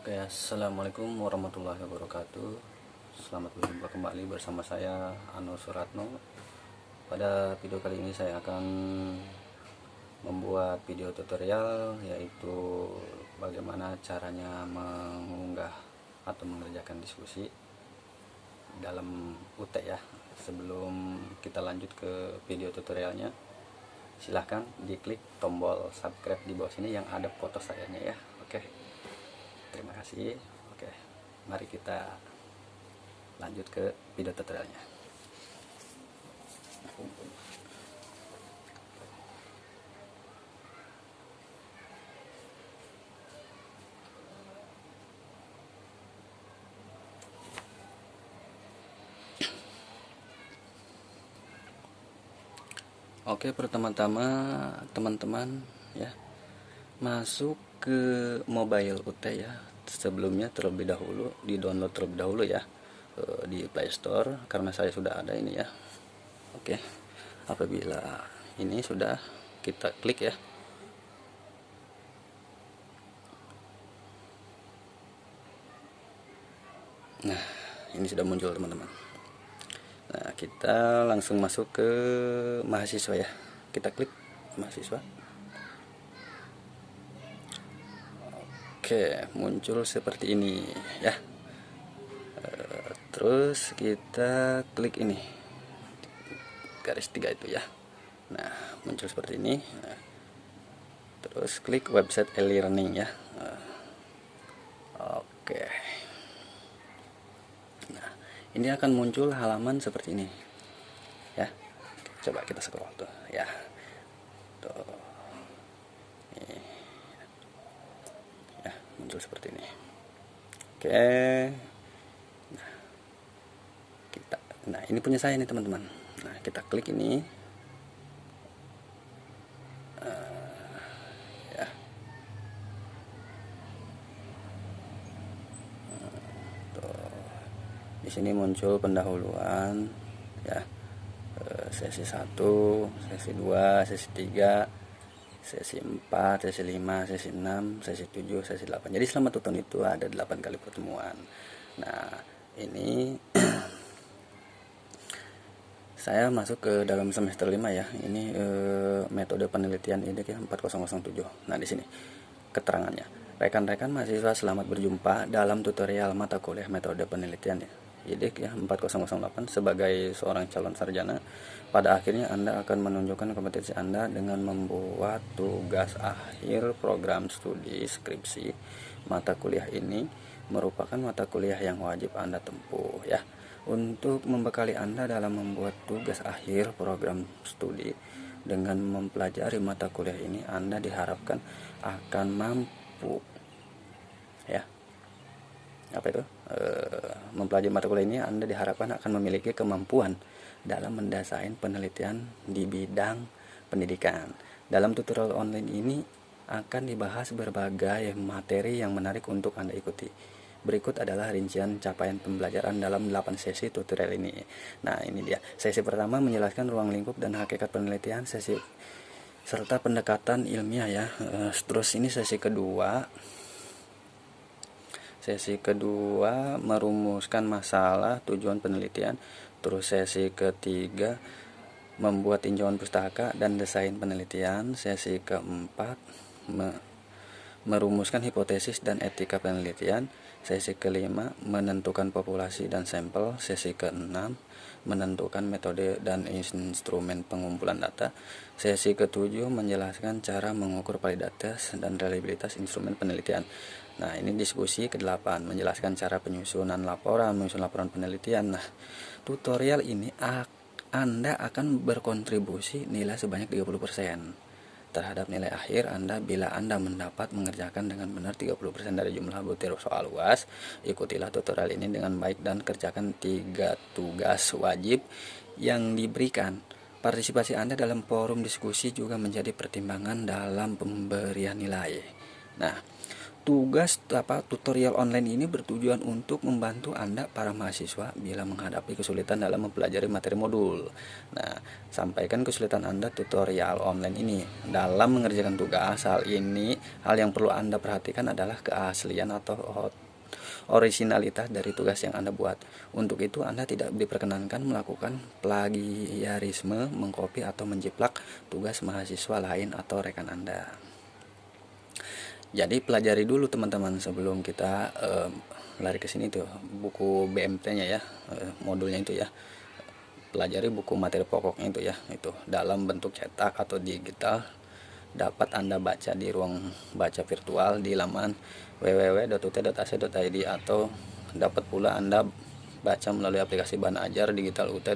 Oke, Assalamualaikum warahmatullahi wabarakatuh. Selamat berjumpa kembali bersama saya Anur Suratno. Pada video kali ini saya akan membuat video tutorial Yaitu bagaimana caranya mengunggah atau mengerjakan diskusi Dalam UT ya. Sebelum kita lanjut ke video tutorialnya Silahkan diklik tombol subscribe di bawah sini yang ada foto sayanya ya. Oke terima kasih. Oke mari kita lanjut ke video tutorialnya. Oke pertama-tama teman-teman ya masuk ke mobile UT ya sebelumnya terlebih dahulu di download terlebih dahulu ya eh, di Play Store karena saya sudah ada ini ya. Oke apabila ini sudah kita klik ya. Nah ini sudah muncul teman-teman. Nah kita langsung masuk ke mahasiswa ya. Kita klik mahasiswa Oke muncul seperti ini ya. Eh, terus kita klik ini. Garis tiga itu ya. Nah muncul seperti ini. Nah, terus klik website e-learning ya. Nah, oke. Nah ini akan muncul halaman seperti ini ya. Coba kita scroll tuh ya. Tuh muncul seperti ini. Oke. Nah kita nah ini punya saya nih teman-teman. Nah kita klik ini. Uh, ya. Tuh. di sini muncul pendahuluan ya. Eh, sesi 1 sesi 2 sesi 3 sesi 4, sesi 5, sesi 6, sesi 7, sesi 8 jadi selama tuton itu ada 8 kali pertemuan. Nah ini saya masuk ke dalam semester 5 ya. Ini e, metode penelitian ya 4007 nah di sini keterangannya. Rekan-rekan mahasiswa selamat berjumpa dalam tutorial mata kuliah metode penelitian ya IDIK ya 4008 sebagai seorang calon sarjana pada akhirnya Anda akan menunjukkan kompetensi Anda dengan membuat tugas akhir program studi skripsi mata kuliah ini merupakan mata kuliah yang wajib Anda tempuh ya. Untuk membekali Anda dalam membuat tugas akhir program studi dengan mempelajari mata kuliah ini Anda diharapkan akan mampu ya. Apa itu mempelajari mata kuliah ini Anda diharapkan akan memiliki kemampuan dalam mendasari penelitian di bidang pendidikan. Dalam tutorial online ini akan dibahas berbagai materi yang menarik untuk Anda ikuti. Berikut adalah rincian capaian pembelajaran dalam 8 sesi tutorial ini. Nah, ini dia. Sesi pertama menjelaskan ruang lingkup dan hakikat penelitian, sesi serta pendekatan ilmiah ya. E, terus ini sesi kedua Sesi kedua merumuskan masalah tujuan penelitian. Terus sesi ketiga membuat tinjauan pustaka dan desain penelitian. Sesi keempat me merumuskan hipotesis dan etika penelitian. Sesi kelima menentukan populasi dan sampel. Sesi keenam menentukan metode dan instrumen pengumpulan data. Sesi ketujuh menjelaskan cara mengukur validitas dan reliabilitas instrumen penelitian. Nah, ini diskusi ke-8 menjelaskan cara penyusunan laporan, menyusun laporan penelitian. Nah, tutorial ini Anda akan berkontribusi nilai sebanyak 30% terhadap nilai akhir Anda bila Anda mendapat mengerjakan dengan benar 30% dari jumlah butir soal UAS. Ikutilah tutorial ini dengan baik dan kerjakan tiga tugas wajib yang diberikan. Partisipasi Anda dalam forum diskusi juga menjadi pertimbangan dalam pemberian nilai. Nah, tugas apa tutorial online ini bertujuan untuk membantu Anda para mahasiswa bila menghadapi kesulitan dalam mempelajari materi modul. Nah, sampaikan kesulitan Anda tutorial online ini dalam mengerjakan tugas. Hal ini hal yang perlu Anda perhatikan adalah keaslian atau originalitas dari tugas yang Anda buat. Untuk itu Anda tidak diperkenankan melakukan plagiarisme, mengcopy atau menjiplak tugas mahasiswa lain atau rekan Anda jadi pelajari dulu teman-teman sebelum kita uh, lari ke sini tuh buku BMT-nya ya uh, modulnya itu ya. Pelajari buku materi pokoknya itu ya itu. Dalam bentuk cetak atau digital dapat anda baca di ruang baca virtual di laman www.ut.ac.id atau dapat pula anda baca melalui aplikasi bahan ajar digital ut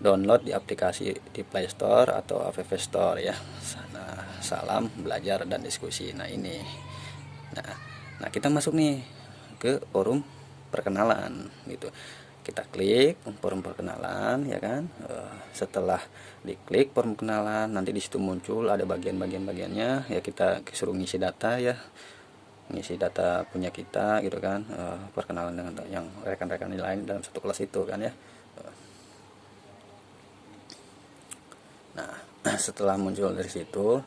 download di aplikasi di Play Store atau App Store ya. Nah, salam belajar dan diskusi. Nah, ini. Nah, nah kita masuk nih ke forum perkenalan gitu. Kita klik forum perkenalan ya kan. Uh, setelah diklik forum perkenalan nanti di situ muncul ada bagian-bagian bagiannya ya kita suruh ngisi data ya ngisi data punya kita gitu kan uh, perkenalan dengan yang rekan-rekan lain dalam satu kelas itu kan ya Nah, setelah muncul dari situ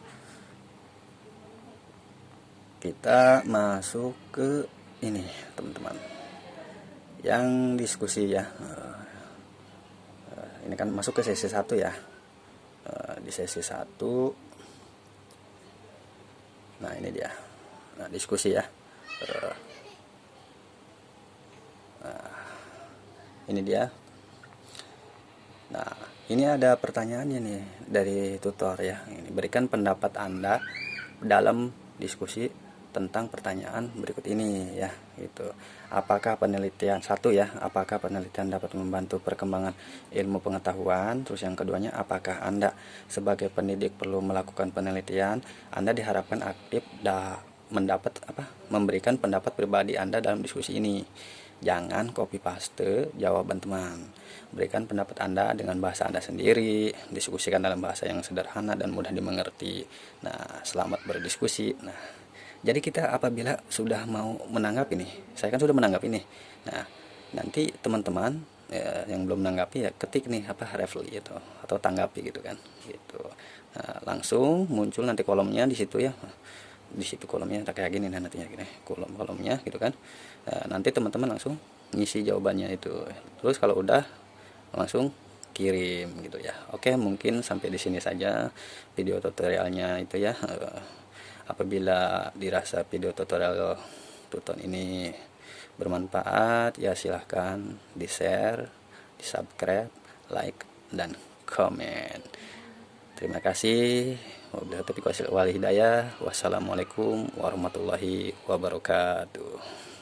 kita masuk ke ini, teman-teman. Yang diskusi ya. Eh, ini kan masuk ke sesi satu ya. Eh, di sesi satu Nah, ini dia. Nah, diskusi ya. Eh, nah, ini dia. Nah, ini ada pertanyaannya nih dari tutor ya ini berikan pendapat anda dalam diskusi tentang pertanyaan berikut ini ya itu apakah penelitian satu ya apakah penelitian dapat membantu perkembangan ilmu pengetahuan terus yang keduanya apakah anda sebagai pendidik perlu melakukan penelitian anda diharapkan aktif da mendapat apa memberikan pendapat pribadi anda dalam diskusi ini Jangan copy paste jawaban teman. Berikan pendapat Anda dengan bahasa Anda sendiri, diskusikan dalam bahasa yang sederhana dan mudah dimengerti. Nah, selamat berdiskusi. Nah, jadi kita apabila sudah mau menanggap ini, saya kan sudah menanggap ini. Nah, nanti teman-teman ya, yang belum menanggapi ya ketik nih apa refli gitu atau tanggapi gitu kan gitu. Nah, langsung muncul nanti kolomnya di situ ya. Di situ kolomnya kayak gini nah nantinya gini kolom kolomnya gitu kan. Nah, nanti teman-teman langsung ngisi jawabannya itu. Terus kalau udah langsung kirim gitu ya. Oke mungkin sampai di sini saja video tutorialnya itu ya. Eh, apabila dirasa video tutorial tuton ini bermanfaat ya silahkan di share di subscribe like dan komen terima kasih Wabillahi taufiq. Wassalamualaikum warahmatullahi wabarakatuh.